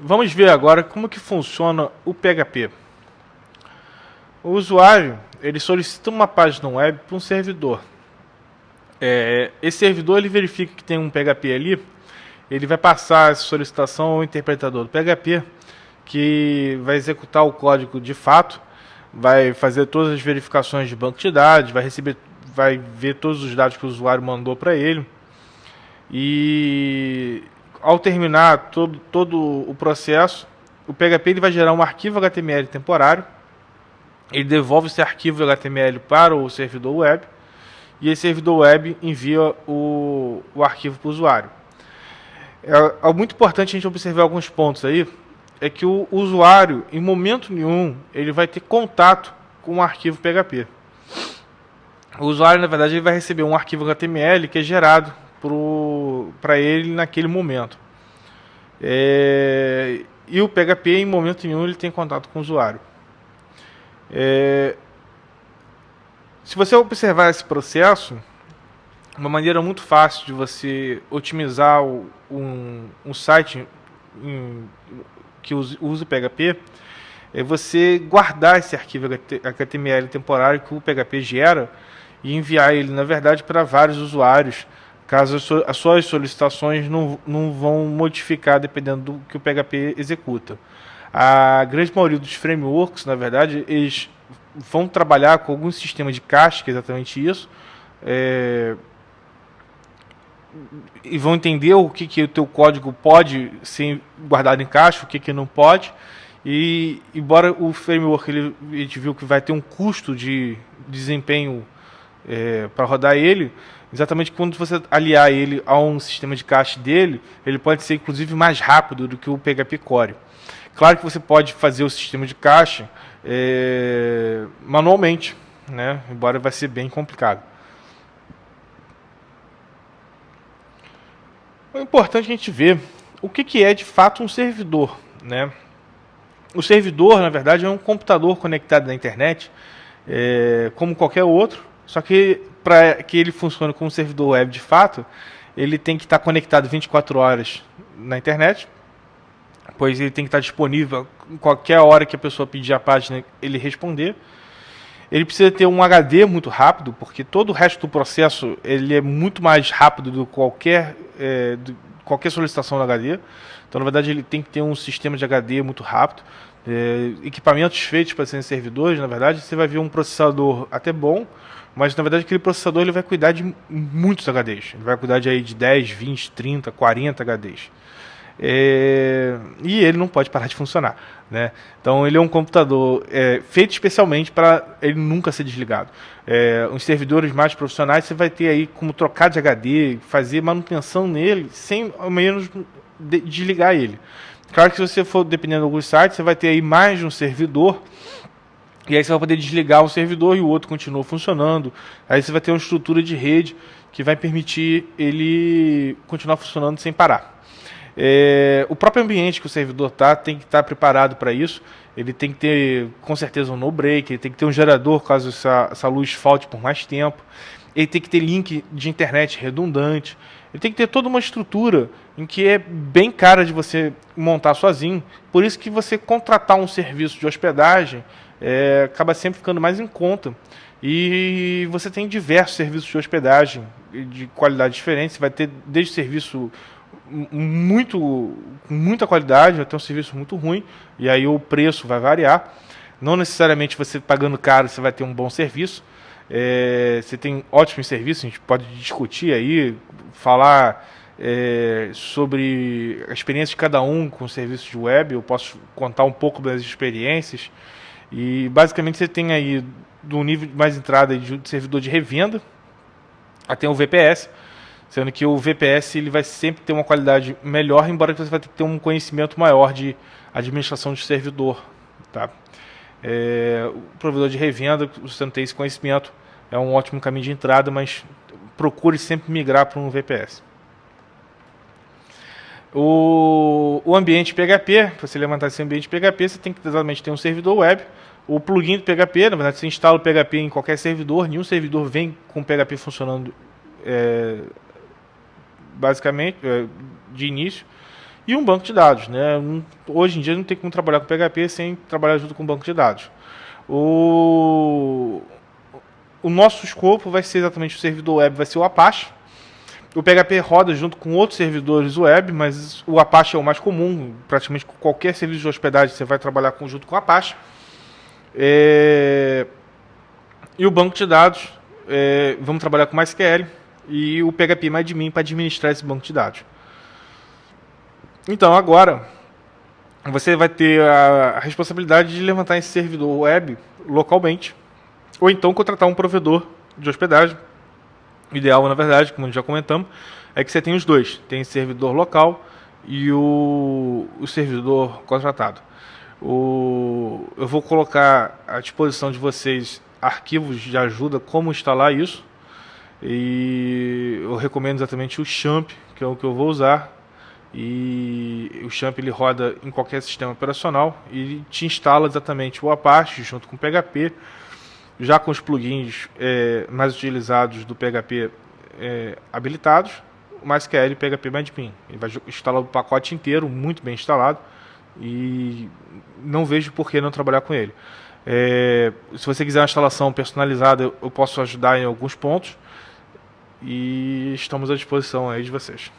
Vamos ver agora como que funciona o PHP. O usuário ele solicita uma página web para um servidor. É, esse servidor ele verifica que tem um PHP ali, ele vai passar essa solicitação ao interpretador do PHP, que vai executar o código de fato, vai fazer todas as verificações de banco de dados, vai receber, vai ver todos os dados que o usuário mandou para ele e ao terminar todo, todo o processo, o PHP ele vai gerar um arquivo HTML temporário, ele devolve esse arquivo HTML para o servidor web, e esse servidor web envia o, o arquivo para o usuário. É, é muito importante a gente observar alguns pontos aí, é que o usuário, em momento nenhum, ele vai ter contato com o arquivo PHP. O usuário, na verdade, ele vai receber um arquivo HTML que é gerado para ele naquele momento. É, e o PHP, em momento nenhum, ele tem contato com o usuário. É, se você observar esse processo, uma maneira muito fácil de você otimizar o, um, um site em, que usa o PHP é você guardar esse arquivo HTML temporário que o PHP gera e enviar ele, na verdade, para vários usuários caso as suas solicitações não, não vão modificar dependendo do que o PHP executa. A grande maioria dos frameworks, na verdade, eles vão trabalhar com algum sistema de cache, que é exatamente isso, é, e vão entender o que, que o teu código pode ser guardado em caixa, o que, que não pode, e embora o framework ele, a gente viu que vai ter um custo de desempenho é, para rodar ele, exatamente quando você aliar ele a um sistema de cache dele, ele pode ser inclusive mais rápido do que o PHP Core. Claro que você pode fazer o sistema de cache é, manualmente, né? embora vai ser bem complicado. É importante a gente ver o que, que é de fato um servidor. Né? O servidor, na verdade, é um computador conectado na internet, é, como qualquer outro, só que para que ele funcione como servidor web de fato, ele tem que estar conectado 24 horas na internet, pois ele tem que estar disponível qualquer hora que a pessoa pedir a página, ele responder. Ele precisa ter um HD muito rápido, porque todo o resto do processo ele é muito mais rápido do que qualquer, é, do, qualquer solicitação do HD. Então, na verdade, ele tem que ter um sistema de HD muito rápido. É, equipamentos feitos para serem servidores, na verdade, você vai ver um processador até bom, mas na verdade aquele processador ele vai cuidar de muitos HDs. Ele vai cuidar de, aí, de 10, 20, 30, 40 HDs. É, e ele não pode parar de funcionar. Né? Então ele é um computador é, feito especialmente para ele nunca ser desligado. É, os servidores mais profissionais você vai ter aí como trocar de HD, fazer manutenção nele sem ao menos de, desligar ele. Claro que se você for dependendo de alguns sites, você vai ter aí mais de um servidor e aí você vai poder desligar um servidor e o outro continua funcionando. Aí você vai ter uma estrutura de rede que vai permitir ele continuar funcionando sem parar. É, o próprio ambiente que o servidor está tem que estar tá preparado para isso. Ele tem que ter, com certeza, um no-break, ele tem que ter um gerador caso essa, essa luz falte por mais tempo. Ele tem que ter link de internet redundante. Ele tem que ter toda uma estrutura em que é bem cara de você montar sozinho. Por isso que você contratar um serviço de hospedagem é, acaba sempre ficando mais em conta. E você tem diversos serviços de hospedagem de qualidade diferente. Você vai ter desde serviço muito com muita qualidade até um serviço muito ruim e aí o preço vai variar. Não necessariamente você pagando caro você vai ter um bom serviço. É, você tem ótimos serviços, a gente pode discutir aí, falar é, sobre a experiência de cada um com serviços de web. Eu posso contar um pouco das experiências. E basicamente você tem aí do nível mais entrada de servidor de revenda até o VPS, sendo que o VPS ele vai sempre ter uma qualidade melhor, embora você vai ter que ter um conhecimento maior de administração de servidor, tá? É, o provedor de revenda, você não tem esse conhecimento, é um ótimo caminho de entrada, mas procure sempre migrar para um VPS. O, o ambiente PHP, para você levantar esse ambiente PHP, você tem que exatamente ter um servidor web. O plugin do PHP, na verdade, você instala o PHP em qualquer servidor, nenhum servidor vem com o PHP funcionando é, basicamente é, de início. E um banco de dados. Né? Hoje em dia não tem como trabalhar com PHP sem trabalhar junto com um banco de dados. O, o nosso escopo vai ser exatamente o servidor web, vai ser o Apache. O PHP roda junto com outros servidores web, mas o Apache é o mais comum. Praticamente qualquer serviço de hospedagem você vai trabalhar junto com o Apache. É... E o banco de dados, é... vamos trabalhar com MySQL e o PHP MyAdmin para administrar esse banco de dados. Então, agora, você vai ter a responsabilidade de levantar esse servidor web localmente, ou então contratar um provedor de hospedagem. O ideal, na verdade, como já comentamos, é que você tenha os dois. Tem servidor local e o, o servidor contratado. O, eu vou colocar à disposição de vocês arquivos de ajuda como instalar isso. E eu recomendo exatamente o Champ, que é o que eu vou usar e o Champ ele roda em qualquer sistema operacional e te instala exatamente o Apache junto com o PHP, já com os plugins é, mais utilizados do PHP é, habilitados, o MySQL e PHP MyAdmin. Ele vai instalar o pacote inteiro, muito bem instalado, e não vejo por que não trabalhar com ele. É, se você quiser uma instalação personalizada, eu posso ajudar em alguns pontos e estamos à disposição aí de vocês.